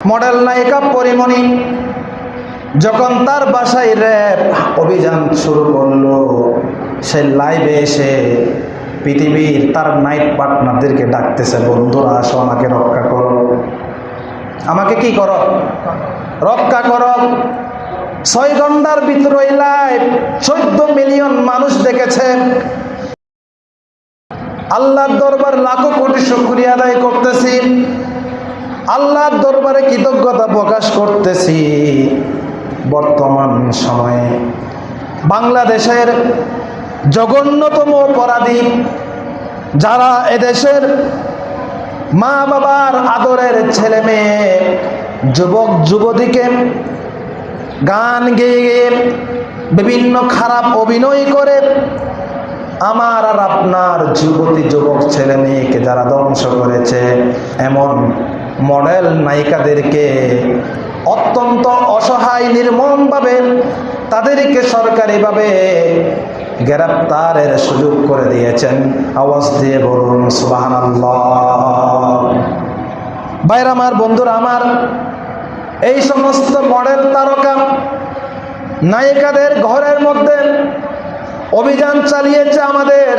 Model নায়িকা পরিমণি, যখন তার বাসায় র্যাব অভিযান শুরু করল, সে লাইভে এসে পৃথিবীর তার নাইট পার্টনারদেরকে ডাকতেছে, বন্ধুরা, আসো, আমাকে রক্ষা করো। আমাকে কি করো? রক্ষা করো। ছয় ঘণ্টার ভিতর ওই লাইভ চোদ্দ মিলিয়ন মানুষ দেখেছে। আল্লাহর দরবার লাখো কোটি শুক্রিয়া আদায় করতেছি। আল্লাহর দরবারে কৃতজ্ঞতা প্রকাশ করতেছি। বর্তমান সময়ে বাংলাদেশের জঘন্যতম অপরাধী যারা এদেশের মা বাবার আদরের ছেলে মেয়ে যুবক, যুবতীকে গান গেয়ে গেয়ে বিভিন্ন খারাপ অভিনয় করে আমার আর আপনার যুবতী, যুবক ছেলে মেয়েকে যারা ধ্বংস করেছে, এমন মডেল নায়িকাদেরকে অত্যন্ত অসহায় নির্মমভাবে তাদেরকে সরকারিভাবে গ্রেপ্তারের সুযোগ করে দিয়েছেন। আওয়াজ দিয়ে বলুন সুবাহান বাইর আমার, বন্ধুরা আমার, এই সমস্ত মডেল তারকা নায়িকাদের ঘরের মধ্যে অভিযান চালিয়েছে আমাদের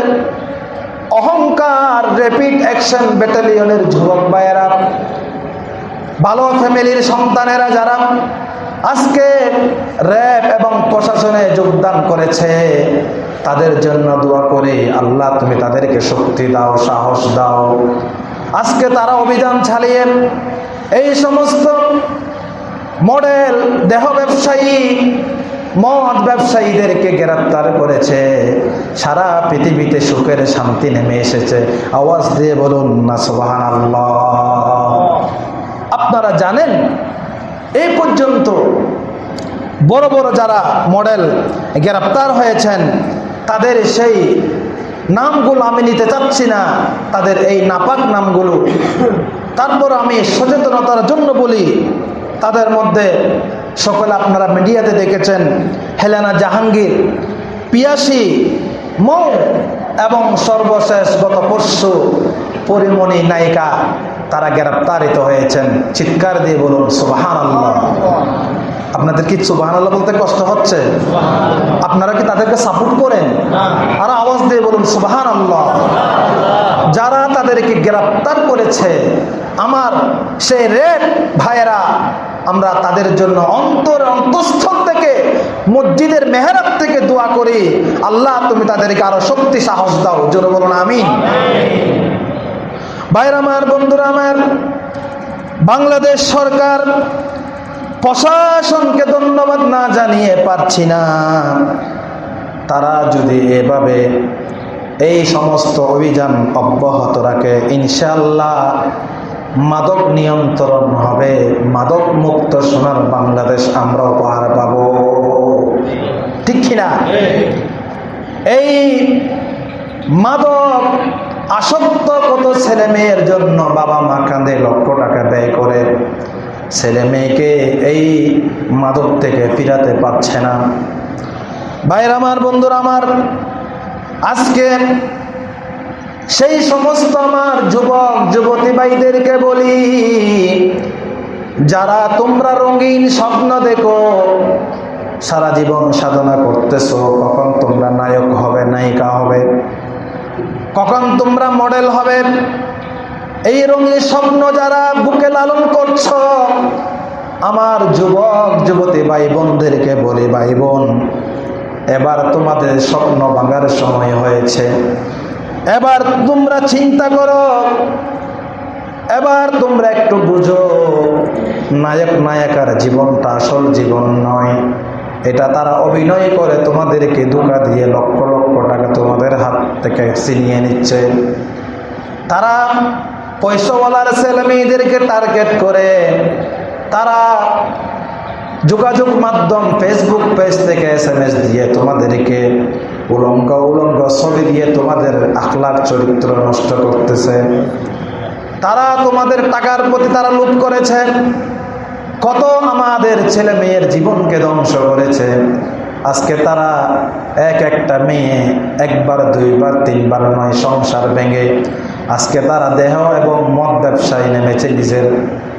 অহংকার র্যাপিড অ্যাকশন ব্যাটালিয়নের যুবক ভাইয়েরা। ভালো ফ্যামিলির সন্তানেরা যারা আজকে র্যাব এবং প্রশাসনে যোগদান করেছে, তাদের জন্য দোয়া করে, আল্লাহ তুমি তাদেরকে শক্তি দাও, সাহস দাও। আজকে তারা অভিযান চালিয়ে এই সমস্ত মডেল, দেহ ব্যবসায়ী, মদ ব্যবসায়ীদেরকে গ্রেপ্তার করেছে। সারা পৃথিবীতে সুখের শান্তি নেমে এসেছে। আওয়াজ দিয়ে বলুন না সোবাহান আল্লাহ আপনারা জানেন এই পর্যন্ত বড় বড় যারা মডেল গ্রেপ্তার হয়েছেন, তাদের সেই নামগুলো আমি নিতে চাচ্ছি না, তাদের এই নাপাক নামগুলো। তারপর আমি সচেতনতার জন্য বলি, তাদের মধ্যে সকলে আপনারা মিডিয়াতে দেখেছেন, হেলেনা জাহাঙ্গীর, পিয়াসি, মৌ এবং সর্বশেষ গত পরশু পরিমণি নায়িকা। তারা গ্রেপ্তারিত হয়েছেন। চিৎকার দিয়ে বলুন সুবাহান আল্লাহ আপনাদের কি সুবাহান আল্লাহ বলতে কষ্ট হচ্ছে? আপনারা কি তাদেরকে সাপোর্ট করেন? আর আওয়াজ দিয়ে বলুন সুবাহান আল্লাহ যারা তাদেরকে গ্রেপ্তার করেছে, আমার সেই রেড ভাইয়েরা, আমরা তাদের জন্য অন্তর অন্তঃস্থল থেকে, মসজিদের মেহরাব থেকে দোয়া করি। আল্লাহ, তুমি তাদেরকে আরও শক্তি সাহস দাও। জোরে বলুন আমি ভাইয়ের আমার, বন্ধুরা আমার, বাংলাদেশ সরকার প্রশাসনকে ধন্যবাদ না জানিয়ে পারছি না। তারা যদি এভাবে এই সমস্ত অভিযান অব্যাহত রাখে ইনশাল্লাহ মাদক নিয়ন্ত্রণ হবে, মাদক মুক্ত সোনার বাংলাদেশ আমরা উপহার পাব। ঠিক কিনা? এই মাদক আসক্ত কত ছেলে মেয়ের জন্য বাবা মা কাঁদে লক্ষ টাকা ব্যয় করে। ছেলে মেয়েকে এই মাদক থেকে ফিরাতে পারছে না। ভাইয়ের আমার, বন্ধুরা আমার, আজকে সেই সমস্ত আমার যুবক, যুবতী ভাইদেরকে বলি, যারা তোমরা রঙিন স্বপ্ন দেখো, সারা জীবন সাধনা করতেছো, কখন তোমরা নায়ক হবে, নায়িকা হবে। কখন তোমরা মডেল হবে? এই রঙিন স্বপ্ন যারা বুকে লালন করছ, আমার যুবক, যুবতী ভাই বোনদেরকে বলি ভাই বোন এবার তোমাদের স্বপ্ন ভাঙার সময় হয়েছে। এবার তোমরা চিন্তা করো, এবার তোমরা একটু বুঝো নায়ক নায়িকার জীবনটা আসল জীবন নয়। এটা তারা অভিনয় করে, তোমাদেরকে ধোকা দিয়ে লক্ষ লক্ষ টাকা তোমাদের হাত থেকে ছিনিয়ে নিচ্ছে। তারা পয়সাওয়ালার ছেলে মেয়েদেরকে টার্গেট করে। তারা যোগাযোগ মাধ্যম ফেসবুক পেজ থেকে এস এম এস দিয়ে তোমাদেরকে উলঙ্গ উলঙ্গ ছবি দিয়ে তোমাদের আখলার চরিত্র নষ্ট করতেছে। তারা তোমাদের টাকার প্রতি তারা লুট করেছে। কত আমাদের ছেলে মেয়ের জীবনকে ধ্বংস করেছে। আজকে তারা এক একটা মেয়ে একবার, দুইবার, তিনবার নয়, সংসার ভেঙে আজকে তারা দেহ এবং মদ ব্যবসায় নেমেছে নিজের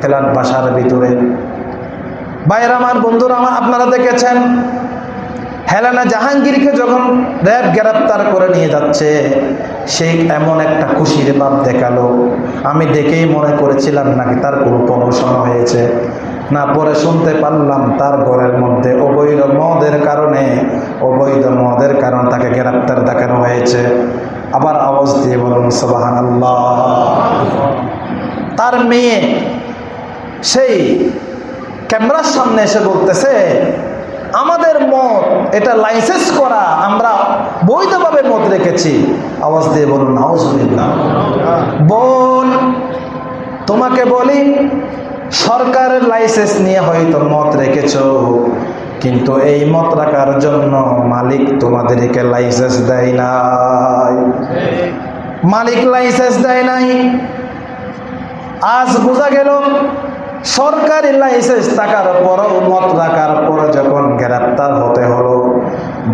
ফ্ল্যাট বাসার ভিতরে। বাইরে আমার, বন্ধুরা আমার, আপনারা দেখেছেন হেলেনা জাহাঙ্গীরকে যখন র্যাব গ্রেপ্তার করে নিয়ে যাচ্ছে সেই এমন একটা খুশির ভাব দেখাল। আমি দেখেই মনে করেছিলাম নাকি তার কোনো প্রমোশন হয়েছে। না পরে শুনতে পারলাম তার ঘরের মধ্যে অবৈধ মদের কারণে, অবৈধ মদের কারণে তাকে গ্রেপ্তার দেখানো হয়েছে। আবার আওয়াজ দিয়ে বলুন সবাহান তার মেয়ে সেই ক্যামেরার সামনে এসে বলতেছে, আমাদের মত এটা লাইসেন্স করা, আমরা বৈধভাবে মত রেখেছি। আওয়াজ দিয়ে বলুন, নাউজুবিল্লাহ। বোন, তোমাকে বলি সরকারের লাইসেন্স নিয়ে হয়তো মত রেখেছ, কিন্তু এই মত রাখার জন্য মালিক তোমাদেরকে লাইসেন্স দেয় নাই। মালিক লাইসেন্স দেয় নাই। আজ বোঝা গেল, সরকারি লাইসেন্স থাকার পরও মত রাখার পর যখন গ্রেপ্তার হতে হলো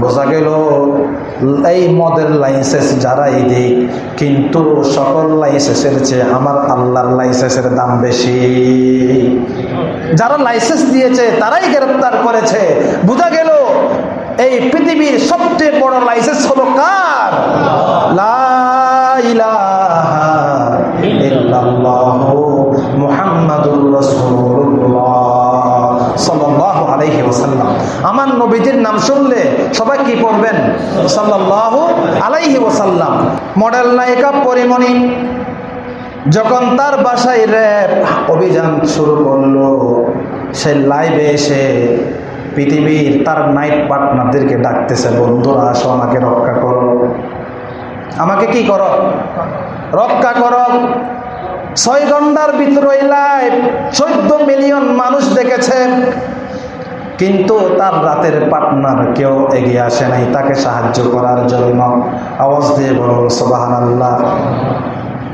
বোঝা গেল, এই মদের লাইসেন্স যারাই দিক, কিন্তু সকল লাইসেন্সের চেয়ে আমার আল্লাহর লাইসেন্সের দাম বেশি। যারা লাইসেন্স দিয়েছে, তারাই গ্রেপ্তার করেছে। বোঝা গেল, এই পৃথিবীর সবচেয়ে বড় লাইসেন্স হলো কার? আমার নবীজির নাম শুনলে সবাই কি পড়বেন? সাল্লাল্লাহু আলাইহি ওসাল্লাম মডেল নায়িকা পরিমণি, যখন তার বাসায় র্যাব অভিযান শুরু করল, সে লাইভে এসে পৃথিবীর তার নাইট পার্টনারদেরকে ডাকতেছে, বন্ধুরা, আসো, আমাকে রক্ষা করো। আমাকে কি করো? রক্ষা করো। ছয় ঘণ্টার ভিতরে লাইভ চোদ্দ মিলিয়ন মানুষ দেখেছে। কিন্তু তার রাতের পার্টনার কেউ এগিয়ে আসে নাই, তাকে সাহায্য করার জন্য আওয়াজ দিয়ে বলুন সোবাহান আল্লাহ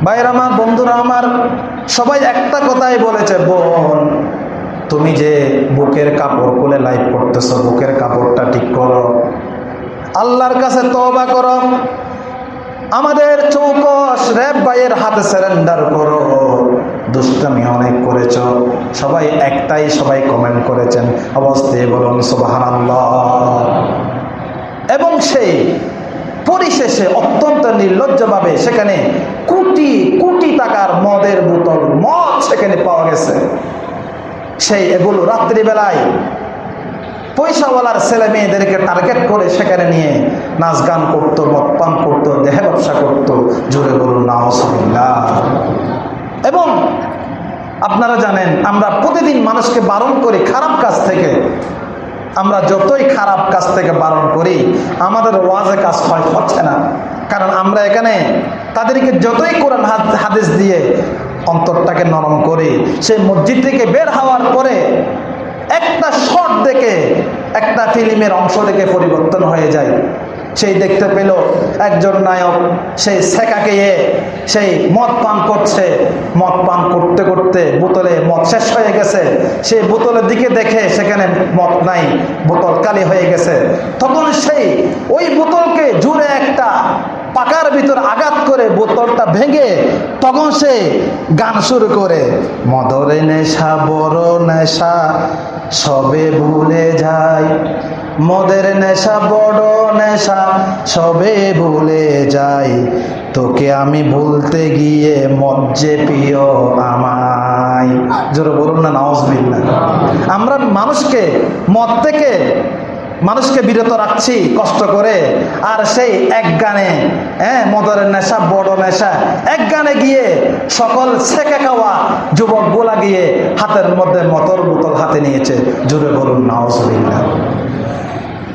ভাইয়ের আমার, বন্ধুরা আমার, সবাই একটা কথাই বলেছে, বোন, তুমি যে বুকের কাপড় খুলে লাইভ করতেছো, বুকের কাপড়টা ঠিক করো। আল্লাহর কাছে তবা করো। আমাদের চৌকস র্যাব ভাইয়ের হাতে সারেন্ডার করো। দুষ্টামি অনেক করেছ। সবাই একটাই সবাই কমেন্ট করেছেন অবস্থায় বলুন সুবাহান এবং সেই পরিশেষে অত্যন্ত নির্লজ্জভাবে সেখানে কোটি কোটি টাকার মদের বোতল, মদ সেখানে পাওয়া গেছে। সেই এগুলো রাত্রিবেলায় পয়সাওয়ালার ছেলে মেয়েদেরকে টার্গেট করে সেখানে নিয়ে নাচ গান করতো, মদ পান করতো, দেহে ব্যবসা করতো। জোরে বলুন নাহসবিল্লাহ এবং আপনারা জানেন, আমরা প্রতিদিন মানুষকে বারণ করি খারাপ কাজ থেকে। আমরা যতই খারাপ কাজ থেকে বারণ করি, আমাদের ওয়াজে কাজ হয়, হচ্ছে না। কারণ আমরা এখানে তাদেরকে যতই কোরআন হাদ- হাদিস দিয়ে অন্তরটাকে নরম করি, সেই মসজিদ থেকে বের হওয়ার পরে একটা শট দেখে একটা ফিল্মের অংশ দেখে পরিবর্তন হয়ে যায়। সেই দেখতে পেল একজন নায়ক, সেই সেকাকে সেই মদ পান করছে। মদ পান করতে করতে বোতলে মদ শেষ হয়ে গেছে। সেই বোতলের দিকে দেখে সেখানে মদ নাই, বোতল কালি হয়ে গেছে। তখন সেই ওই বোতলকে জুড়ে একটা পাকার ভিতর আঘাত করে বোতলটা ভেঙে তখন সে গান শুরু করে। মদরে নেশা, বড় নেশা সবে ভুলে যায় মদের নেশা, বড় নেশা, সবে ভুলে যাই। তোকে আমি ভুলতে গিয়ে যে প্রিয় আমায়। জোরে বলুন না নাউজবিল্লা আমরা মানুষকে, মদ থেকে মানুষকে বিরত রাখছি, কষ্ট করে। আর সেই এক গানে হ্যাঁ মদরের নেশা, বড় নেশা। এক গানে গিয়ে সকল ছেঁকে খাওয়া যুবক গোলা গিয়ে হাতের মধ্যে মতর বোতল হাতে নিয়েছে। জুড়ে বলুন নাউজবিল্লা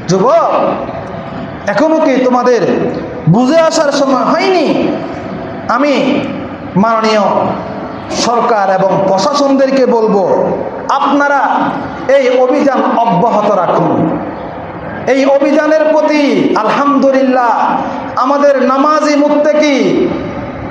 যুবক, এখনও কি তোমাদের বুঝে আসার সময় হয়নি? আমি মাননীয় সরকার এবং প্রশাসনদেরকে বলব, আপনারা এই অভিযান অব্যাহত রাখুন। এই অভিযানের প্রতি আলহামদুলিল্লাহ আমাদের নামাজি মুত্তেকি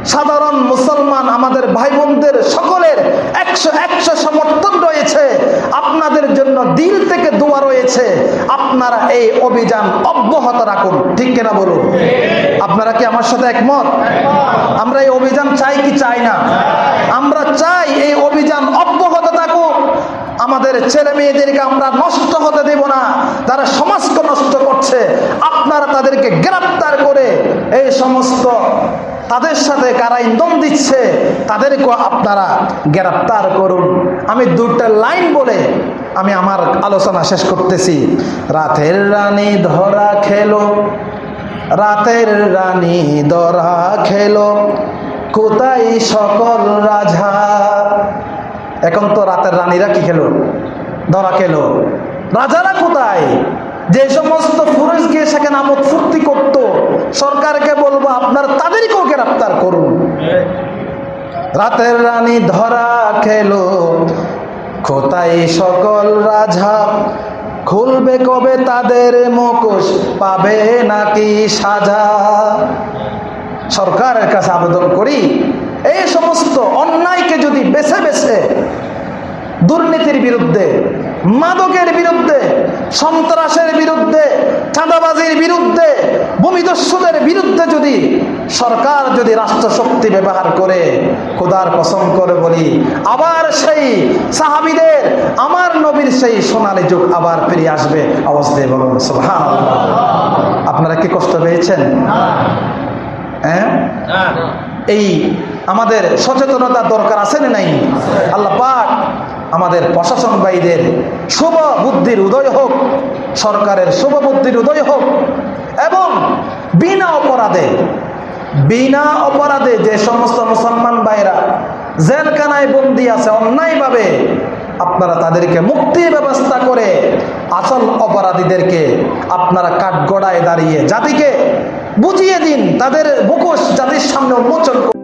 সাধারণ মুসলমান আমাদের ভাই বোনদের সকলের একশো একশো সমর্থন রয়েছে। আপনাদের জন্য দিল থেকে দোয়া রয়েছে। আপনারা এই অভিযান অব্যাহত রাখুন। ঠিক কিনা বলুন? আপনারা কি আমার সাথে একমত? আমরা এই অভিযান চাই কি চাই না? আমরা চাই এই আমাদের ছেলে মেয়েদেরকে আমরা নষ্ট হতে দেব না। তারা সমাজকে নষ্ট করছে, আপনারা তাদেরকে গ্রেপ্তার করে এই সমস্ত তাদের সাথে কারা ইন্ধন দিচ্ছে তাদেরকে আপনারা গ্রেপ্তার করুন। আমি দুটা লাইন বলে আমি আমার আলোচনা শেষ করতেছি। রাতের রানী ধরা খেলো, রাতের রানী ধরা খেলো, কোথায় সকল রাজা? এখন তো রাতের রানীরা কি খেলো? ধরা খেলো। রাজারা কোথায়? যে সমস্ত গিয়ে সেখানে আমোদ ফুর্তি করতো, সরকারকে বলব আপনার তাদেরকেও গ্রেপ্তার করুন। রাতের রানী ধরা খেলো। কোথায় সকল রাজা? খুলবে কবে তাদের মুখোশ? পাবে নাকি সাজা? সরকারের কাছে আবেদন করি, এই সমস্ত অন্যায়কে যদি বেছে বেছে দুর্নীতির বিরুদ্ধে মাদকের বিরুদ্ধে সন্ত্রাসের বিরুদ্ধে চাঁদাবাজির বিরুদ্ধে ভূমিদস্যুদের বিরুদ্ধে যদি সরকার যদি রাষ্ট্রশক্তি ব্যবহার করে খোদার কসম করে বলি আবার সেই সাহাবিদের আমার নবীর সেই সোনালি যুগ আবার ফিরে আসবে অবস্থায় বলুন সুবহান আপনারা কি কষ্ট পেয়েছেন? হ্যাঁ। এই আমাদের সচেতনতা দরকার আছে না নাই? আল্লাহ পাক আমাদের প্রশাসন শুভ বুদ্ধির উদয় হোক, সরকারের শুভ বুদ্ধির উদয় হোক, এবং বিনা অপরাধে বিনা অপরাধে যে সমস্ত মুসলমান ভাইরা জেলখানায় বন্দি আছে, অন্যায়ভাবে আপনারা তাদেরকে মুক্তির ব্যবস্থা করে আসল অপরাধীদেরকে আপনারা কাঠগড়ায় দাঁড়িয়ে জাতিকে বুঝিয়ে দিন, তাদের মুখোশ জাতির সামনে উন্মোচন।